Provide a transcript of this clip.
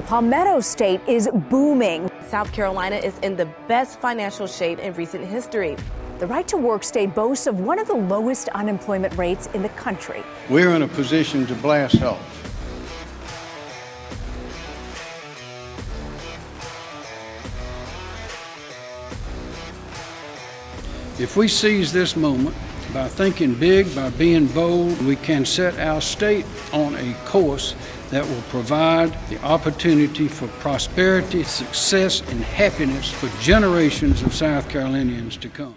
The Palmetto State is booming. South Carolina is in the best financial shape in recent history. The right to work state boasts of one of the lowest unemployment rates in the country. We're in a position to blast off. If we seize this moment by thinking big, by being bold, we can set our state on a course that will provide the opportunity for prosperity, success, and happiness for generations of South Carolinians to come.